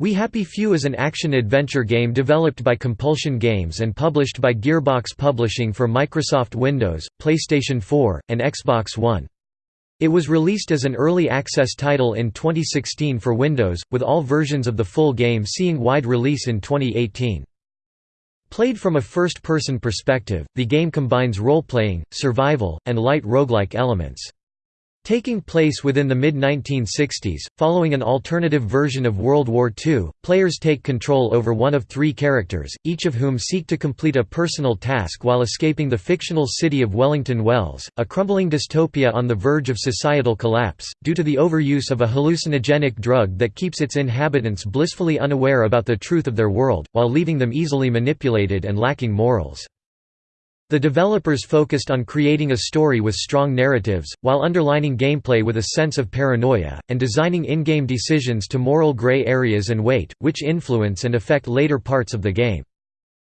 We Happy Few is an action-adventure game developed by Compulsion Games and published by Gearbox Publishing for Microsoft Windows, PlayStation 4, and Xbox One. It was released as an early access title in 2016 for Windows, with all versions of the full game seeing wide release in 2018. Played from a first-person perspective, the game combines role-playing, survival, and light roguelike elements. Taking place within the mid-1960s, following an alternative version of World War II, players take control over one of three characters, each of whom seek to complete a personal task while escaping the fictional city of Wellington Wells, a crumbling dystopia on the verge of societal collapse, due to the overuse of a hallucinogenic drug that keeps its inhabitants blissfully unaware about the truth of their world, while leaving them easily manipulated and lacking morals. The developers focused on creating a story with strong narratives, while underlining gameplay with a sense of paranoia, and designing in-game decisions to moral gray areas and weight, which influence and affect later parts of the game.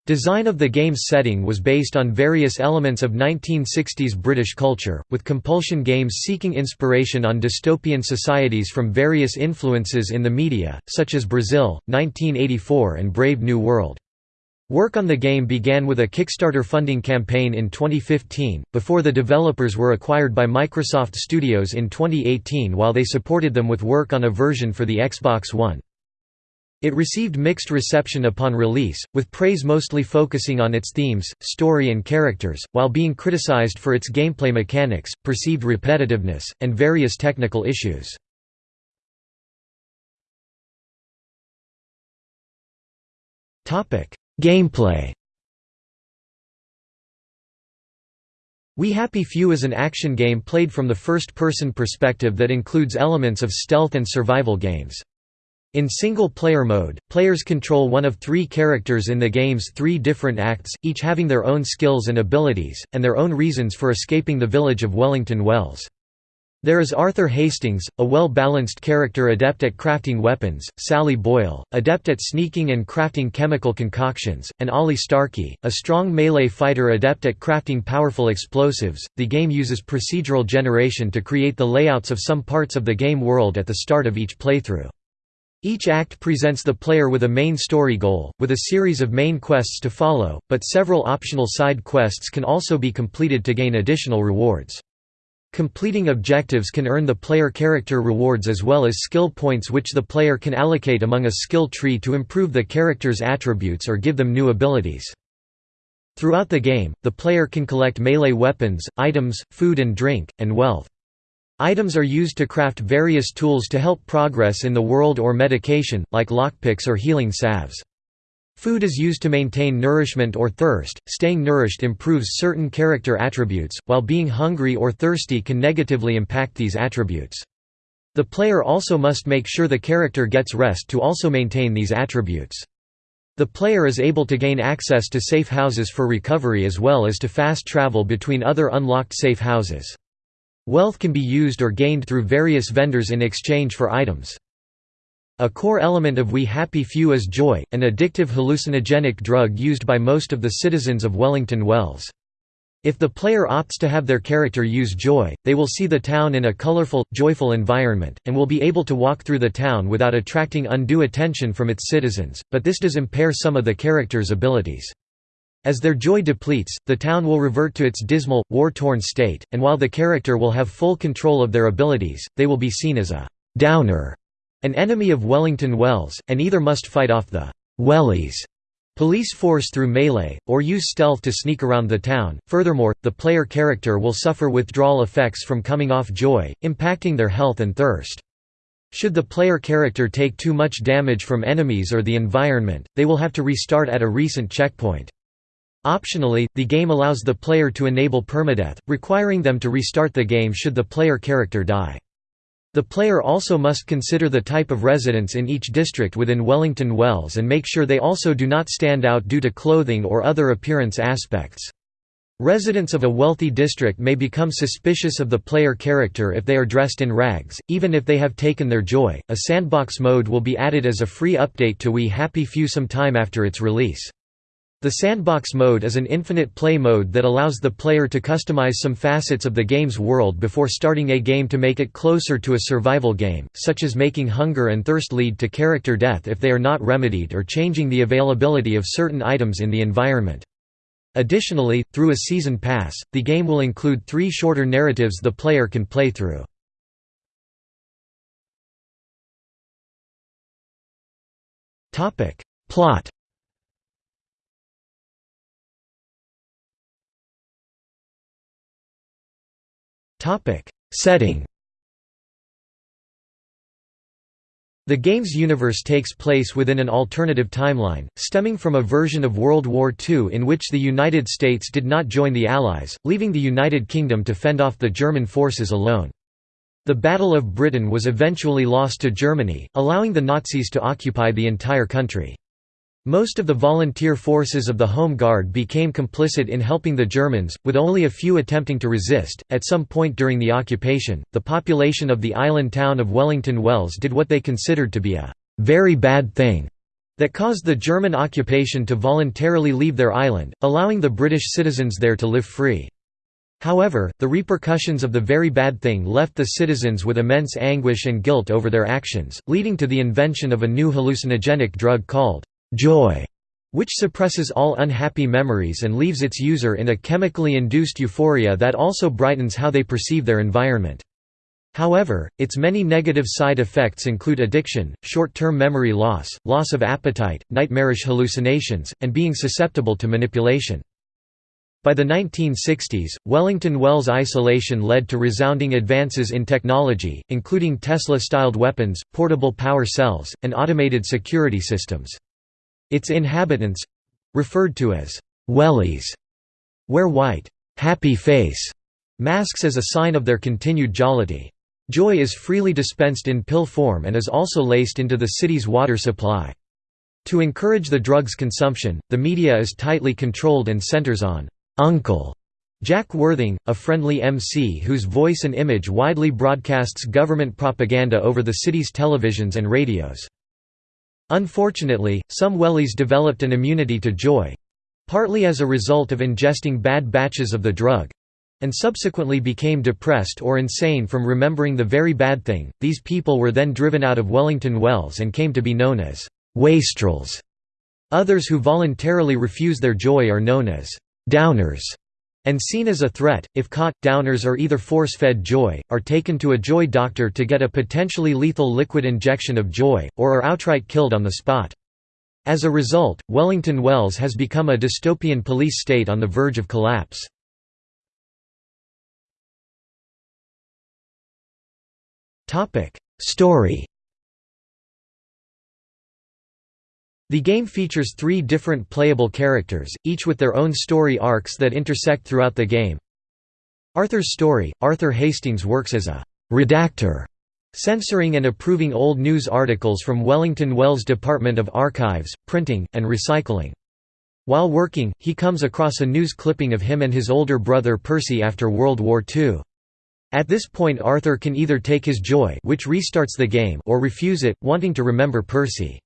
Design of the game's setting was based on various elements of 1960s British culture, with Compulsion Games seeking inspiration on dystopian societies from various influences in the media, such as Brazil, 1984 and Brave New World. Work on the game began with a Kickstarter funding campaign in 2015, before the developers were acquired by Microsoft Studios in 2018 while they supported them with work on a version for the Xbox One. It received mixed reception upon release, with praise mostly focusing on its themes, story and characters, while being criticized for its gameplay mechanics, perceived repetitiveness, and various technical issues. Gameplay We Happy Few is an action game played from the first-person perspective that includes elements of stealth and survival games. In single-player mode, players control one of three characters in the game's three different acts, each having their own skills and abilities, and their own reasons for escaping the village of Wellington Wells. There is Arthur Hastings, a well-balanced character adept at crafting weapons, Sally Boyle, adept at sneaking and crafting chemical concoctions, and Ollie Starkey, a strong melee fighter adept at crafting powerful explosives. The game uses procedural generation to create the layouts of some parts of the game world at the start of each playthrough. Each act presents the player with a main story goal, with a series of main quests to follow, but several optional side quests can also be completed to gain additional rewards. Completing objectives can earn the player character rewards as well as skill points which the player can allocate among a skill tree to improve the character's attributes or give them new abilities. Throughout the game, the player can collect melee weapons, items, food and drink, and wealth. Items are used to craft various tools to help progress in the world or medication, like lockpicks or healing salves. Food is used to maintain nourishment or thirst. Staying nourished improves certain character attributes, while being hungry or thirsty can negatively impact these attributes. The player also must make sure the character gets rest to also maintain these attributes. The player is able to gain access to safe houses for recovery as well as to fast travel between other unlocked safe houses. Wealth can be used or gained through various vendors in exchange for items. A core element of We Happy Few is joy, an addictive hallucinogenic drug used by most of the citizens of Wellington Wells. If the player opts to have their character use joy, they will see the town in a colorful, joyful environment, and will be able to walk through the town without attracting undue attention from its citizens, but this does impair some of the character's abilities. As their joy depletes, the town will revert to its dismal, war-torn state, and while the character will have full control of their abilities, they will be seen as a «downer» An enemy of Wellington Wells, and either must fight off the «wellies» police force through melee, or use stealth to sneak around the town. Furthermore, the player character will suffer withdrawal effects from coming off joy, impacting their health and thirst. Should the player character take too much damage from enemies or the environment, they will have to restart at a recent checkpoint. Optionally, the game allows the player to enable permadeath, requiring them to restart the game should the player character die. The player also must consider the type of residents in each district within Wellington Wells and make sure they also do not stand out due to clothing or other appearance aspects. Residents of a wealthy district may become suspicious of the player character if they are dressed in rags, even if they have taken their joy. A sandbox mode will be added as a free update to We Happy Few some time after its release. The sandbox mode is an infinite play mode that allows the player to customize some facets of the game's world before starting a game to make it closer to a survival game, such as making hunger and thirst lead to character death if they are not remedied or changing the availability of certain items in the environment. Additionally, through a season pass, the game will include three shorter narratives the player can play through. Plot Setting The game's universe takes place within an alternative timeline, stemming from a version of World War II in which the United States did not join the Allies, leaving the United Kingdom to fend off the German forces alone. The Battle of Britain was eventually lost to Germany, allowing the Nazis to occupy the entire country. Most of the volunteer forces of the Home Guard became complicit in helping the Germans, with only a few attempting to resist. At some point during the occupation, the population of the island town of Wellington Wells did what they considered to be a very bad thing that caused the German occupation to voluntarily leave their island, allowing the British citizens there to live free. However, the repercussions of the very bad thing left the citizens with immense anguish and guilt over their actions, leading to the invention of a new hallucinogenic drug called joy, which suppresses all unhappy memories and leaves its user in a chemically induced euphoria that also brightens how they perceive their environment. However, its many negative side effects include addiction, short-term memory loss, loss of appetite, nightmarish hallucinations, and being susceptible to manipulation. By the 1960s, Wellington Wells isolation led to resounding advances in technology, including Tesla-styled weapons, portable power cells, and automated security systems. Its inhabitants—referred to as «wellies» wear white «happy face» masks as a sign of their continued jollity. Joy is freely dispensed in pill form and is also laced into the city's water supply. To encourage the drug's consumption, the media is tightly controlled and centers on «Uncle» Jack Worthing, a friendly MC whose voice and image widely broadcasts government propaganda over the city's televisions and radios. Unfortunately, some wellies developed an immunity to joy—partly as a result of ingesting bad batches of the drug, and subsequently became depressed or insane from remembering the very bad thing. These people were then driven out of Wellington Wells and came to be known as wastrels. Others who voluntarily refuse their joy are known as downers and seen as a threat, if caught, downers are either force-fed joy, are taken to a joy doctor to get a potentially lethal liquid injection of joy, or are outright killed on the spot. As a result, Wellington Wells has become a dystopian police state on the verge of collapse. Story The game features three different playable characters, each with their own story arcs that intersect throughout the game. Arthur's story – Arthur Hastings works as a «redactor», censoring and approving old news articles from Wellington Wells Department of Archives, Printing, and Recycling. While working, he comes across a news clipping of him and his older brother Percy after World War II. At this point Arthur can either take his joy which restarts the game or refuse it, wanting to remember Percy.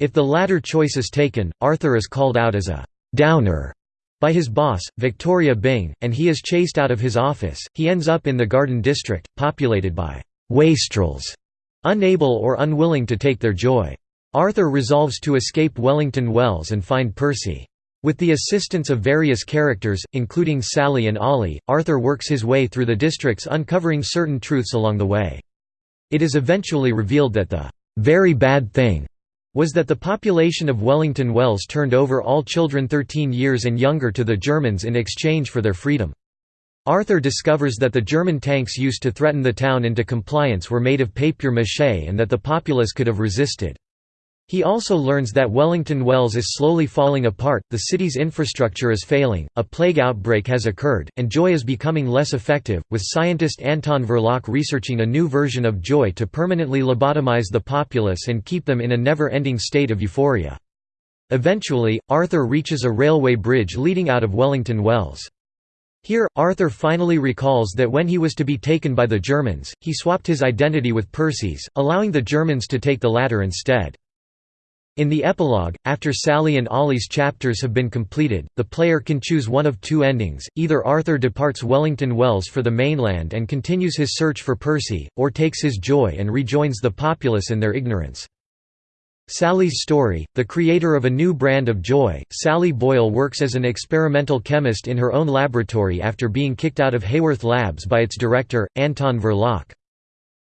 If the latter choice is taken, Arthur is called out as a «downer» by his boss, Victoria Byng, and he is chased out of his office. He ends up in the Garden District, populated by «wastrels», unable or unwilling to take their joy. Arthur resolves to escape Wellington Wells and find Percy. With the assistance of various characters, including Sally and Ollie, Arthur works his way through the districts uncovering certain truths along the way. It is eventually revealed that the very bad thing was that the population of Wellington Wells turned over all children 13 years and younger to the Germans in exchange for their freedom. Arthur discovers that the German tanks used to threaten the town into compliance were made of papier-mâché and that the populace could have resisted. He also learns that Wellington Wells is slowly falling apart, the city's infrastructure is failing, a plague outbreak has occurred, and joy is becoming less effective, with scientist Anton Verloc researching a new version of joy to permanently lobotomize the populace and keep them in a never-ending state of euphoria. Eventually, Arthur reaches a railway bridge leading out of Wellington Wells. Here, Arthur finally recalls that when he was to be taken by the Germans, he swapped his identity with Percy's, allowing the Germans to take the latter instead. In the epilogue, after Sally and Ollie's chapters have been completed, the player can choose one of two endings, either Arthur departs Wellington Wells for the mainland and continues his search for Percy, or takes his joy and rejoins the populace in their ignorance. Sally's story, the creator of a new brand of joy, Sally Boyle works as an experimental chemist in her own laboratory after being kicked out of Haworth Labs by its director, Anton Verloc.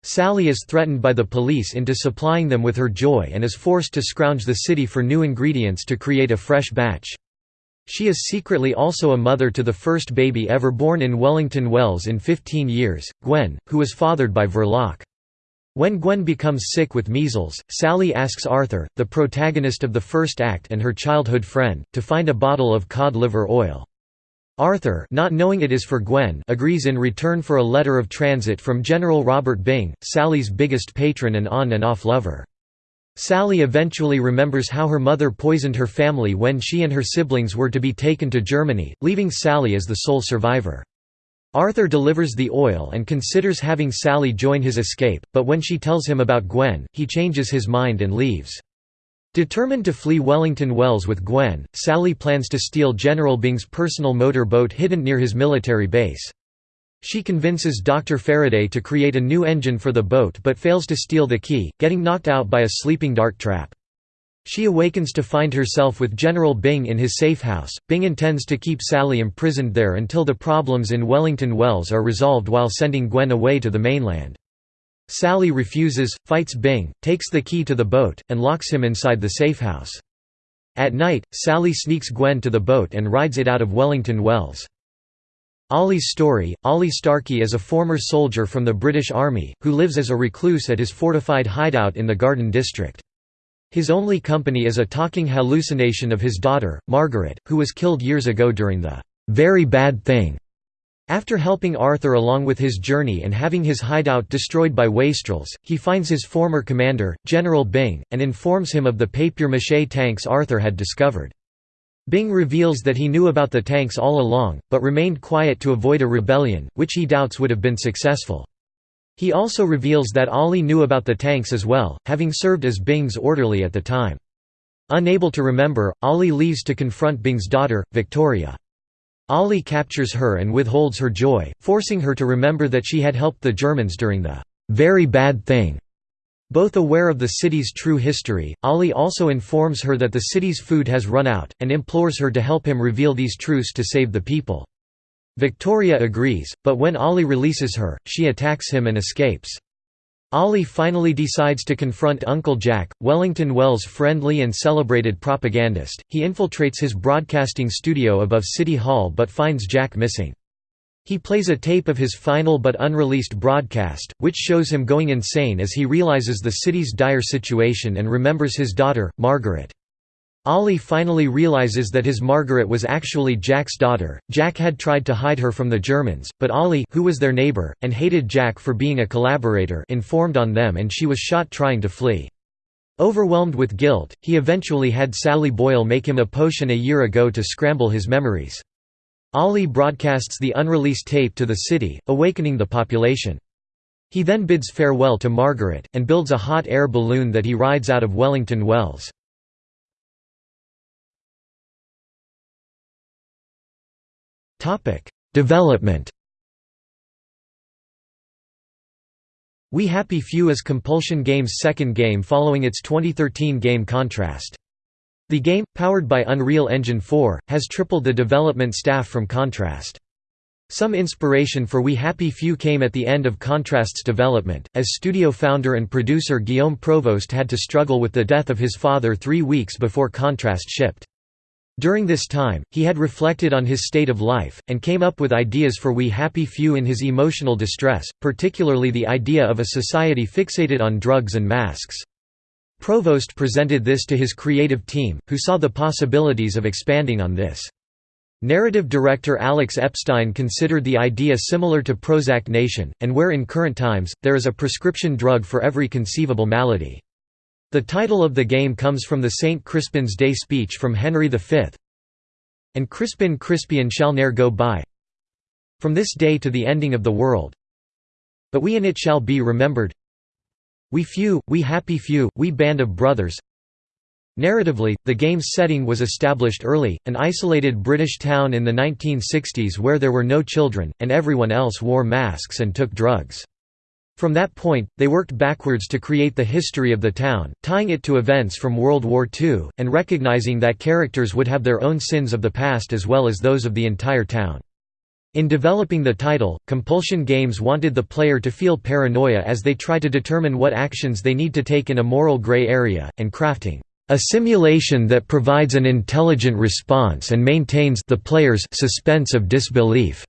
Sally is threatened by the police into supplying them with her joy and is forced to scrounge the city for new ingredients to create a fresh batch. She is secretly also a mother to the first baby ever born in Wellington Wells in 15 years, Gwen, who was fathered by Verloc. When Gwen becomes sick with measles, Sally asks Arthur, the protagonist of the first act and her childhood friend, to find a bottle of cod liver oil. Arthur not knowing it is for Gwen agrees in return for a letter of transit from General Robert Byng, Sally's biggest patron and on and off lover. Sally eventually remembers how her mother poisoned her family when she and her siblings were to be taken to Germany, leaving Sally as the sole survivor. Arthur delivers the oil and considers having Sally join his escape, but when she tells him about Gwen, he changes his mind and leaves. Determined to flee Wellington Wells with Gwen, Sally plans to steal General Byng's personal motor boat hidden near his military base. She convinces Dr. Faraday to create a new engine for the boat but fails to steal the key, getting knocked out by a sleeping dart trap. She awakens to find herself with General Bing in his safe house. Byng intends to keep Sally imprisoned there until the problems in Wellington Wells are resolved while sending Gwen away to the mainland. Sally refuses, fights Byng, takes the key to the boat, and locks him inside the safehouse. At night, Sally sneaks Gwen to the boat and rides it out of Wellington Wells. Ollie's story Ollie Starkey is a former soldier from the British Army, who lives as a recluse at his fortified hideout in the Garden District. His only company is a talking hallucination of his daughter, Margaret, who was killed years ago during the "'very bad thing' After helping Arthur along with his journey and having his hideout destroyed by wastrels, he finds his former commander, General Byng, and informs him of the papier-mâché tanks Arthur had discovered. Byng reveals that he knew about the tanks all along, but remained quiet to avoid a rebellion, which he doubts would have been successful. He also reveals that Ollie knew about the tanks as well, having served as Byng's orderly at the time. Unable to remember, Ollie leaves to confront Byng's daughter, Victoria. Ollie captures her and withholds her joy, forcing her to remember that she had helped the Germans during the very bad thing. Both aware of the city's true history, Ollie also informs her that the city's food has run out, and implores her to help him reveal these truths to save the people. Victoria agrees, but when Ollie releases her, she attacks him and escapes. Ollie finally decides to confront Uncle Jack, Wellington Wells' friendly and celebrated propagandist. He infiltrates his broadcasting studio above City Hall but finds Jack missing. He plays a tape of his final but unreleased broadcast, which shows him going insane as he realizes the city's dire situation and remembers his daughter, Margaret. Ollie finally realizes that his Margaret was actually Jack's daughter. Jack had tried to hide her from the Germans, but Ollie, who was their neighbor and hated Jack for being a collaborator, informed on them and she was shot trying to flee. Overwhelmed with guilt, he eventually had Sally Boyle make him a potion a year ago to scramble his memories. Ollie broadcasts the unreleased tape to the city, awakening the population. He then bids farewell to Margaret, and builds a hot air balloon that he rides out of Wellington Wells. Development We Happy Few is Compulsion Games' second game following its 2013 game Contrast. The game, powered by Unreal Engine 4, has tripled the development staff from Contrast. Some inspiration for We Happy Few came at the end of Contrast's development, as studio founder and producer Guillaume Provost had to struggle with the death of his father three weeks before Contrast shipped. During this time, he had reflected on his state of life, and came up with ideas for We Happy Few in his emotional distress, particularly the idea of a society fixated on drugs and masks. Provost presented this to his creative team, who saw the possibilities of expanding on this. Narrative director Alex Epstein considered the idea similar to Prozac Nation, and where in current times, there is a prescription drug for every conceivable malady. The title of the game comes from the St. Crispin's Day speech from Henry V. And Crispin Crispian shall ne'er go by From this day to the ending of the world But we in it shall be remembered We few, we happy few, we band of brothers Narratively, the game's setting was established early, an isolated British town in the 1960s where there were no children, and everyone else wore masks and took drugs. From that point, they worked backwards to create the history of the town, tying it to events from World War II, and recognizing that characters would have their own sins of the past as well as those of the entire town. In developing the title, Compulsion Games wanted the player to feel paranoia as they try to determine what actions they need to take in a moral gray area, and crafting a simulation that provides an intelligent response and maintains the player's suspense of disbelief,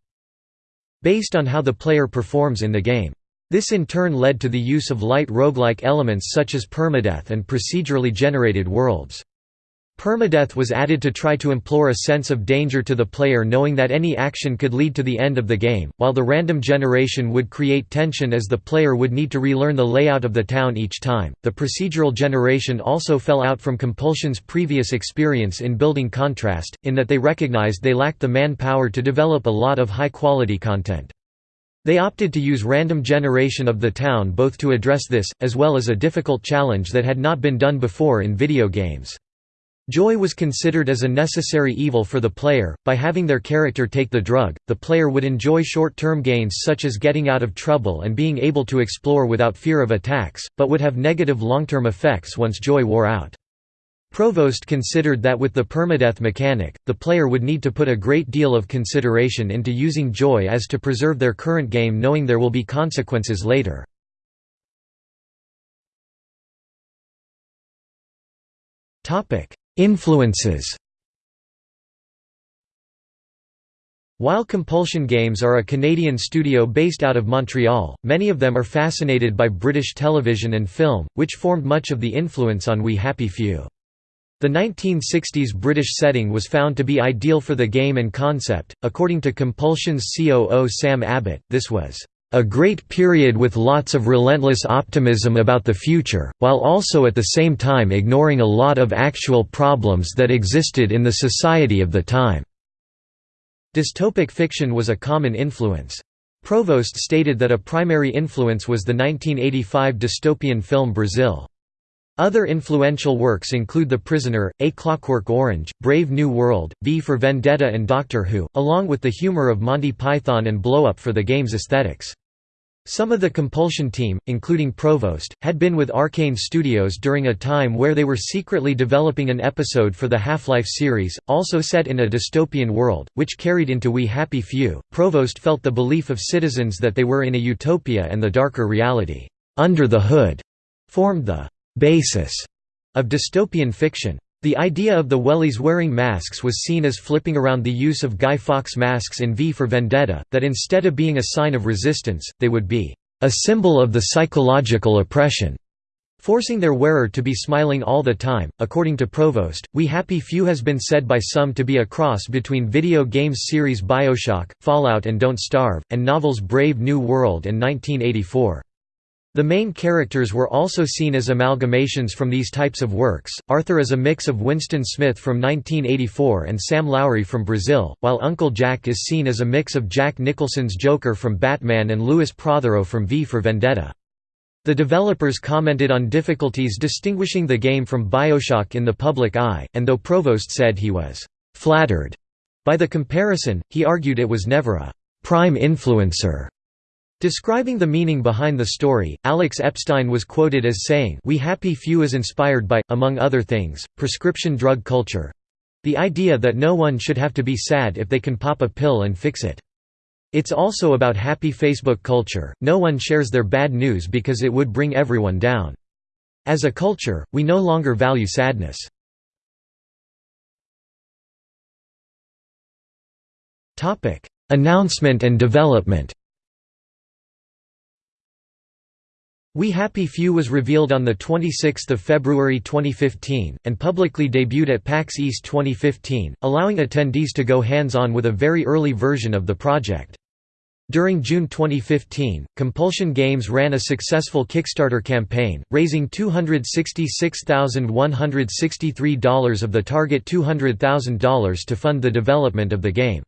based on how the player performs in the game. This in turn led to the use of light roguelike elements such as permadeath and procedurally generated worlds. Permadeath was added to try to implore a sense of danger to the player knowing that any action could lead to the end of the game, while the random generation would create tension as the player would need to relearn the layout of the town each time. The procedural generation also fell out from Compulsion's previous experience in building contrast, in that they recognized they lacked the manpower to develop a lot of high quality content. They opted to use random generation of the town both to address this, as well as a difficult challenge that had not been done before in video games. Joy was considered as a necessary evil for the player. By having their character take the drug, the player would enjoy short term gains such as getting out of trouble and being able to explore without fear of attacks, but would have negative long term effects once joy wore out. Provost considered that with the permadeath mechanic, the player would need to put a great deal of consideration into using joy as to preserve their current game knowing there will be consequences later. Influences While Compulsion Games are a Canadian studio based out of Montreal, many of them are fascinated by British television and film, which formed much of the influence on We Happy Few. The 1960s British setting was found to be ideal for the game and concept. According to Compulsion's COO Sam Abbott, this was a great period with lots of relentless optimism about the future, while also at the same time ignoring a lot of actual problems that existed in the society of the time." Dystopic fiction was a common influence. Provost stated that a primary influence was the 1985 dystopian film Brazil. Other influential works include The Prisoner, A Clockwork Orange, Brave New World, V for Vendetta and Doctor Who, along with the humor of Monty Python and Blow Up for the game's aesthetics. Some of the Compulsion team, including Provost, had been with Arkane Studios during a time where they were secretly developing an episode for the Half-Life series, also set in a dystopian world, which carried into We Happy Few. Provost felt the belief of citizens that they were in a utopia and the darker reality, under the hood, formed the basis of dystopian fiction. The idea of the wellies wearing masks was seen as flipping around the use of Guy Fawkes masks in V for Vendetta, that instead of being a sign of resistance, they would be a symbol of the psychological oppression, forcing their wearer to be smiling all the time. According to Provost, We Happy Few has been said by some to be a cross between video games series Bioshock, Fallout and Don't Starve, and novels Brave New World and 1984. The main characters were also seen as amalgamations from these types of works. Arthur is a mix of Winston Smith from 1984 and Sam Lowry from Brazil, while Uncle Jack is seen as a mix of Jack Nicholson's Joker from Batman and Lewis Prothero from V for Vendetta. The developers commented on difficulties distinguishing the game from Bioshock in the public eye, and though Provost said he was flattered by the comparison, he argued it was never a prime influencer Describing the meaning behind the story, Alex Epstein was quoted as saying We Happy Few is inspired by, among other things, prescription drug culture—the idea that no one should have to be sad if they can pop a pill and fix it. It's also about happy Facebook culture, no one shares their bad news because it would bring everyone down. As a culture, we no longer value sadness. Announcement and development We Happy Few was revealed on 26 February 2015, and publicly debuted at PAX East 2015, allowing attendees to go hands-on with a very early version of the project. During June 2015, Compulsion Games ran a successful Kickstarter campaign, raising $266,163 of the target $200,000 to fund the development of the game.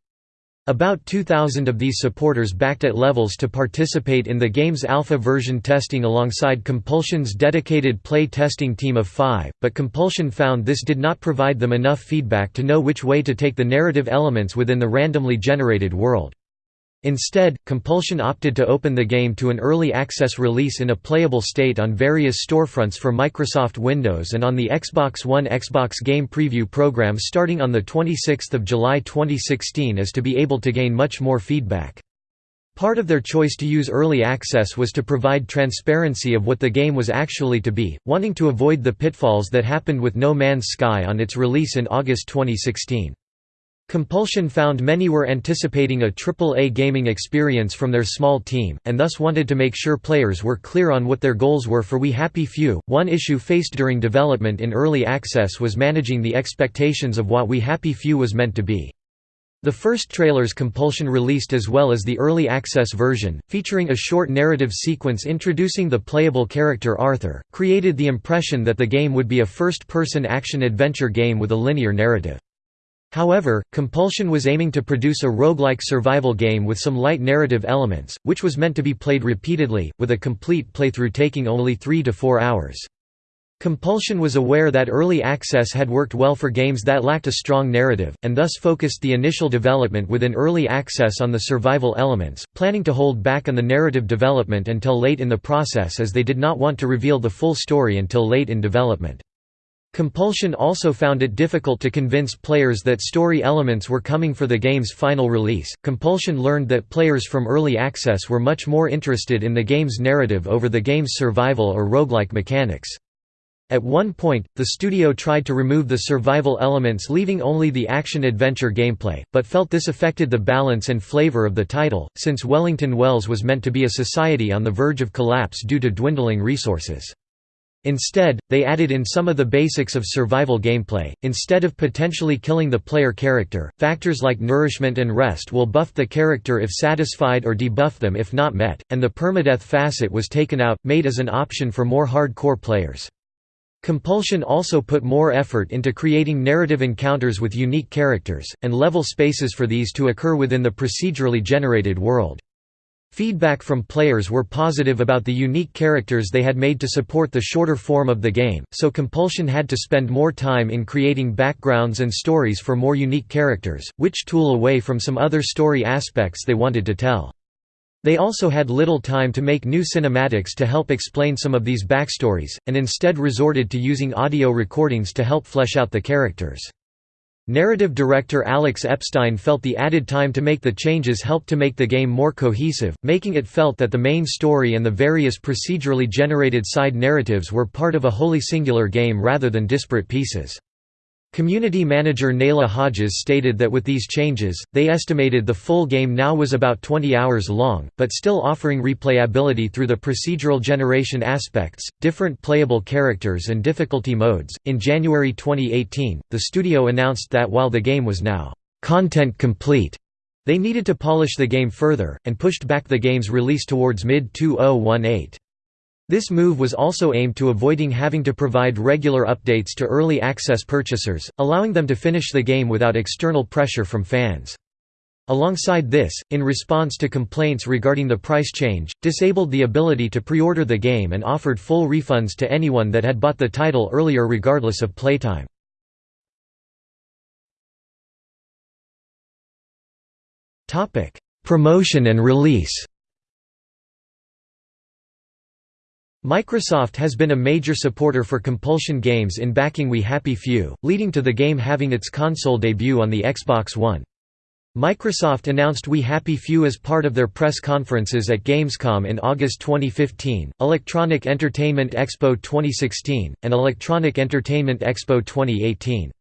About 2,000 of these supporters backed at levels to participate in the game's alpha version testing alongside Compulsion's dedicated play testing team of five, but Compulsion found this did not provide them enough feedback to know which way to take the narrative elements within the randomly generated world. Instead, Compulsion opted to open the game to an early access release in a playable state on various storefronts for Microsoft Windows and on the Xbox One Xbox Game Preview program starting on 26 July 2016 as to be able to gain much more feedback. Part of their choice to use early access was to provide transparency of what the game was actually to be, wanting to avoid the pitfalls that happened with No Man's Sky on its release in August 2016. Compulsion found many were anticipating a AAA gaming experience from their small team, and thus wanted to make sure players were clear on what their goals were for We Happy Few. One issue faced during development in early access was managing the expectations of what We Happy Few was meant to be. The first trailers Compulsion released as well as the early access version, featuring a short narrative sequence introducing the playable character Arthur, created the impression that the game would be a first-person action-adventure game with a linear narrative. However, Compulsion was aiming to produce a roguelike survival game with some light narrative elements, which was meant to be played repeatedly, with a complete playthrough taking only 3 to 4 hours. Compulsion was aware that early access had worked well for games that lacked a strong narrative, and thus focused the initial development within early access on the survival elements, planning to hold back on the narrative development until late in the process as they did not want to reveal the full story until late in development. Compulsion also found it difficult to convince players that story elements were coming for the game's final release. Compulsion learned that players from early access were much more interested in the game's narrative over the game's survival or roguelike mechanics. At one point, the studio tried to remove the survival elements leaving only the action-adventure gameplay, but felt this affected the balance and flavor of the title, since Wellington Wells was meant to be a society on the verge of collapse due to dwindling resources. Instead, they added in some of the basics of survival gameplay. Instead of potentially killing the player character, factors like nourishment and rest will buff the character if satisfied or debuff them if not met, and the permadeath facet was taken out, made as an option for more hardcore players. Compulsion also put more effort into creating narrative encounters with unique characters, and level spaces for these to occur within the procedurally generated world. Feedback from players were positive about the unique characters they had made to support the shorter form of the game, so Compulsion had to spend more time in creating backgrounds and stories for more unique characters, which tool away from some other story aspects they wanted to tell. They also had little time to make new cinematics to help explain some of these backstories, and instead resorted to using audio recordings to help flesh out the characters. Narrative director Alex Epstein felt the added time to make the changes helped to make the game more cohesive, making it felt that the main story and the various procedurally generated side narratives were part of a wholly singular game rather than disparate pieces. Community manager Nayla Hodges stated that with these changes, they estimated the full game now was about 20 hours long, but still offering replayability through the procedural generation aspects, different playable characters, and difficulty modes. In January 2018, the studio announced that while the game was now content complete, they needed to polish the game further, and pushed back the game's release towards mid 2018. This move was also aimed to avoiding having to provide regular updates to early access purchasers, allowing them to finish the game without external pressure from fans. Alongside this, in response to complaints regarding the price change, disabled the ability to pre-order the game and offered full refunds to anyone that had bought the title earlier regardless of playtime. Promotion and release Microsoft has been a major supporter for Compulsion Games in backing We Happy Few, leading to the game having its console debut on the Xbox One. Microsoft announced We Happy Few as part of their press conferences at Gamescom in August 2015, Electronic Entertainment Expo 2016, and Electronic Entertainment Expo 2018.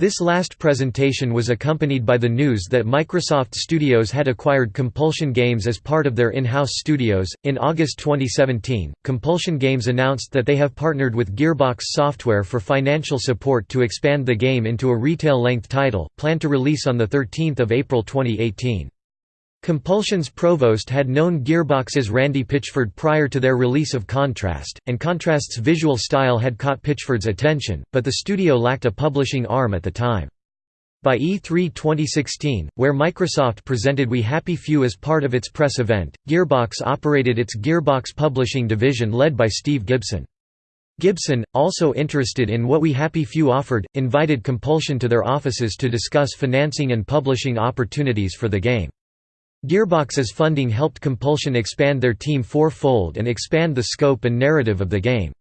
This last presentation was accompanied by the news that Microsoft Studios had acquired Compulsion Games as part of their in house studios. In August 2017, Compulsion Games announced that they have partnered with Gearbox Software for financial support to expand the game into a retail length title, planned to release on 13 April 2018. Compulsion's provost had known Gearbox's Randy Pitchford prior to their release of Contrast, and Contrast's visual style had caught Pitchford's attention, but the studio lacked a publishing arm at the time. By E3 2016, where Microsoft presented We Happy Few as part of its press event, Gearbox operated its Gearbox Publishing division led by Steve Gibson. Gibson, also interested in what We Happy Few offered, invited Compulsion to their offices to discuss financing and publishing opportunities for the game. Gearbox's funding helped Compulsion expand their team fourfold and expand the scope and narrative of the game.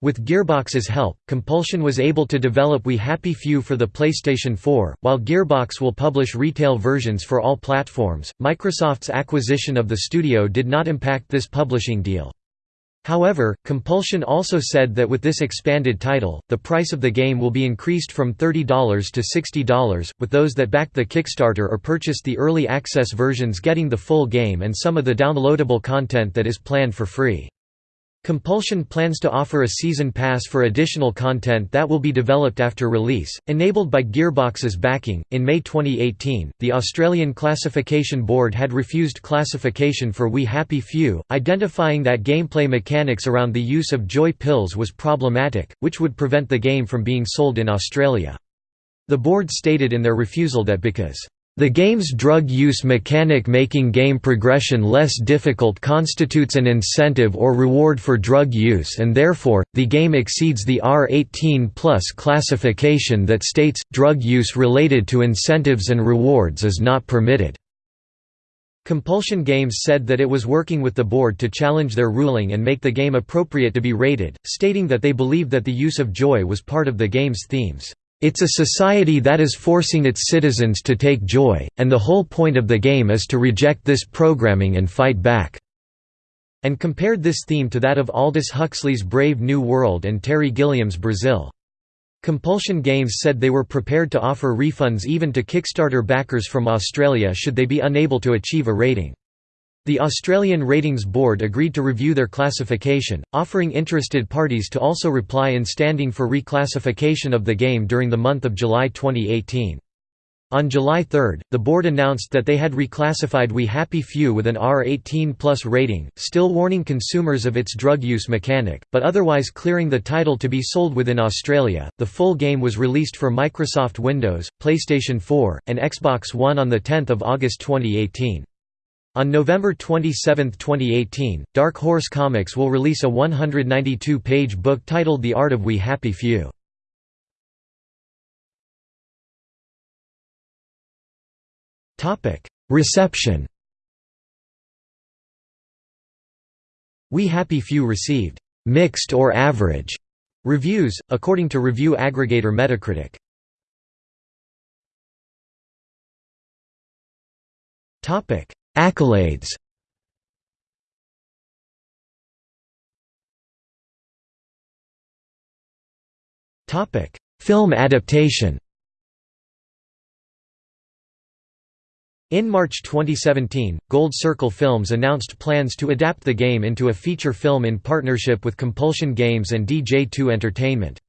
With Gearbox's help, Compulsion was able to develop We Happy Few for the PlayStation 4, while Gearbox will publish retail versions for all platforms. Microsoft's acquisition of the studio did not impact this publishing deal. However, Compulsion also said that with this expanded title, the price of the game will be increased from $30 to $60, with those that backed the Kickstarter or purchased the early access versions getting the full game and some of the downloadable content that is planned for free. Compulsion plans to offer a season pass for additional content that will be developed after release, enabled by Gearbox's backing. In May 2018, the Australian Classification Board had refused classification for We Happy Few, identifying that gameplay mechanics around the use of joy pills was problematic, which would prevent the game from being sold in Australia. The board stated in their refusal that because the game's drug use mechanic making game progression less difficult constitutes an incentive or reward for drug use and therefore, the game exceeds the R18 plus classification that states, drug use related to incentives and rewards is not permitted. Compulsion Games said that it was working with the board to challenge their ruling and make the game appropriate to be rated, stating that they believed that the use of joy was part of the game's themes. It's a society that is forcing its citizens to take joy, and the whole point of the game is to reject this programming and fight back." and compared this theme to that of Aldous Huxley's Brave New World and Terry Gilliam's Brazil. Compulsion Games said they were prepared to offer refunds even to Kickstarter backers from Australia should they be unable to achieve a rating. The Australian Ratings Board agreed to review their classification, offering interested parties to also reply in standing for reclassification of the game during the month of July 2018. On July 3, the board announced that they had reclassified We Happy Few with an R18 plus rating, still warning consumers of its drug use mechanic, but otherwise clearing the title to be sold within Australia. The full game was released for Microsoft Windows, PlayStation 4, and Xbox One on the 10th of August 2018. On November 27, 2018, Dark Horse Comics will release a 192-page book titled The Art of We Happy Few. Reception We Happy Few received «mixed or average» reviews, according to review aggregator Metacritic. Topic Accolades Film adaptation In March 2017, Gold Circle Films announced plans to adapt the game into a feature film in partnership with Compulsion Games and DJ2 Entertainment.